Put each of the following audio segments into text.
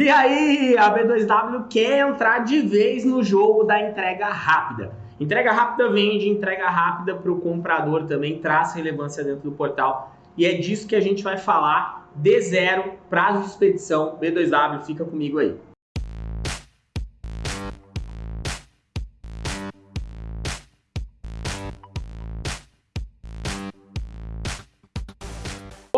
E aí, a B2W quer entrar de vez no jogo da entrega rápida. Entrega rápida vende, entrega rápida para o comprador também traz relevância dentro do portal. E é disso que a gente vai falar de zero, prazo de expedição, B2W, fica comigo aí.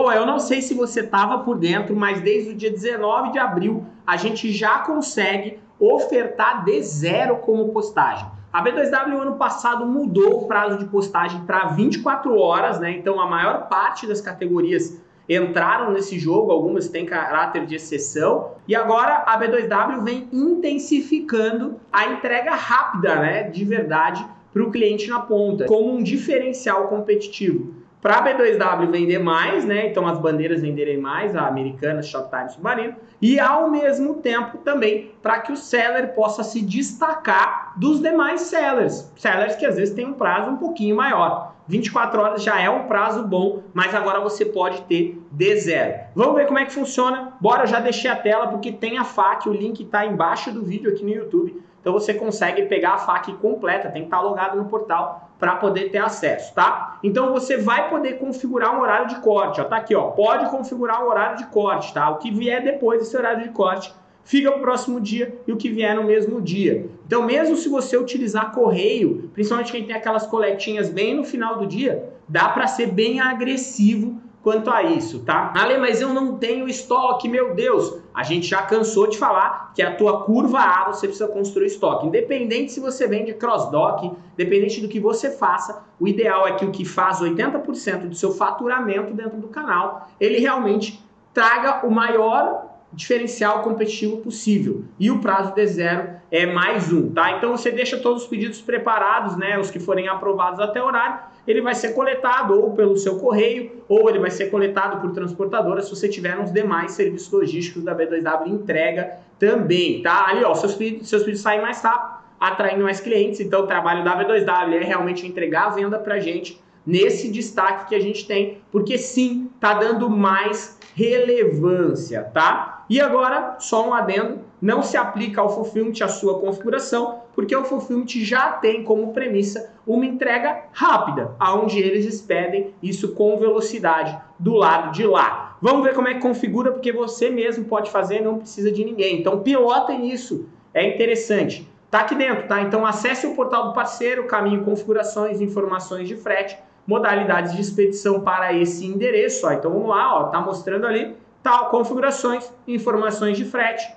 Bom, eu não sei se você estava por dentro, mas desde o dia 19 de abril a gente já consegue ofertar de zero como postagem. A B2W ano passado mudou o prazo de postagem para 24 horas, né? Então a maior parte das categorias entraram nesse jogo, algumas têm caráter de exceção, e agora a B2W vem intensificando a entrega rápida, né, de verdade, para o cliente na ponta, como um diferencial competitivo para a B2W vender mais, né? Então as bandeiras venderem mais, a Americana, Shoptime, Submarino, e ao mesmo tempo também para que o seller possa se destacar dos demais sellers, sellers que às vezes têm um prazo um pouquinho maior. 24 horas já é um prazo bom, mas agora você pode ter de zero. Vamos ver como é que funciona? Bora, eu já deixei a tela porque tem a FAQ, o link está embaixo do vídeo aqui no YouTube. Então você consegue pegar a FAQ completa, tem que estar logado no portal para poder ter acesso, tá? Então você vai poder configurar um horário de corte, ó, tá aqui, ó, pode configurar o um horário de corte, tá? O que vier depois desse horário de corte fica para o próximo dia e o que vier no mesmo dia. Então mesmo se você utilizar correio, principalmente quem tem aquelas coletinhas bem no final do dia, dá para ser bem agressivo quanto a isso, tá? Ale, mas eu não tenho estoque, meu Deus. A gente já cansou de falar que a tua curva A você precisa construir estoque. Independente se você vende cross-dock, independente do que você faça, o ideal é que o que faz 80% do seu faturamento dentro do canal, ele realmente traga o maior diferencial competitivo possível. E o prazo de zero é mais um, tá? Então você deixa todos os pedidos preparados, né? Os que forem aprovados até horário, ele vai ser coletado ou pelo seu correio, ou ele vai ser coletado por transportadora se você tiver nos demais serviços logísticos da B2W entrega também, tá? Ali, ó, seus pedidos, seus pedidos saem mais rápido, atraindo mais clientes. Então o trabalho da B2W é realmente entregar a venda pra gente nesse destaque que a gente tem, porque sim, tá dando mais relevância, tá? E agora, só um adendo, não se aplica ao Fulfillment a sua configuração, porque o Fulfillment já tem como premissa uma entrega rápida, aonde eles expedem isso com velocidade do lado de lá. Vamos ver como é que configura, porque você mesmo pode fazer, não precisa de ninguém. Então pilotem isso, é interessante. Tá aqui dentro, tá? Então acesse o portal do parceiro, caminho configurações, informações de frete, modalidades de expedição para esse endereço. Ó. Então vamos lá, ó, tá mostrando ali tal configurações, informações de frete.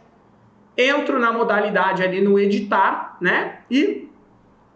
Entro na modalidade ali no editar, né? E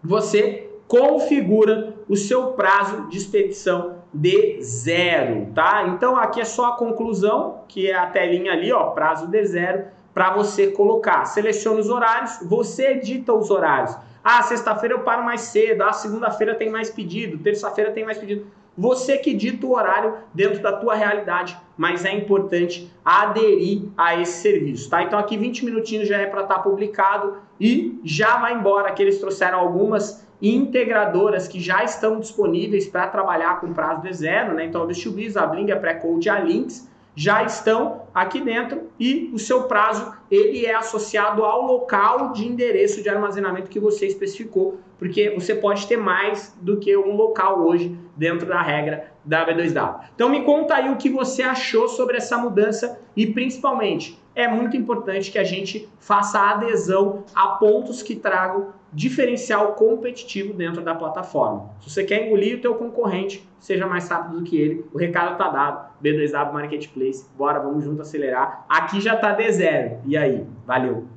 você configura o seu prazo de expedição de zero, tá? Então aqui é só a conclusão, que é a telinha ali, ó, prazo de zero, para você colocar. Seleciona os horários, você edita os horários. Ah, sexta-feira eu paro mais cedo. Ah, segunda-feira tem mais pedido. Terça-feira tem mais pedido. Você que dita o horário dentro da tua realidade, mas é importante aderir a esse serviço, tá? Então aqui 20 minutinhos já é para estar tá publicado e já vai embora que eles trouxeram algumas integradoras que já estão disponíveis para trabalhar com prazo de zero, né? Então a Bistubiz, a Bling, a Precode, a Links já estão aqui dentro e o seu prazo ele é associado ao local de endereço de armazenamento que você especificou, porque você pode ter mais do que um local hoje dentro da regra da B2W. Então me conta aí o que você achou sobre essa mudança e principalmente é muito importante que a gente faça adesão a pontos que tragam diferencial competitivo dentro da plataforma. Se você quer engolir o teu concorrente, seja mais rápido do que ele, o recado está dado. B2W Marketplace, bora, vamos junto acelerar. Aqui já está D0. E aí? Valeu!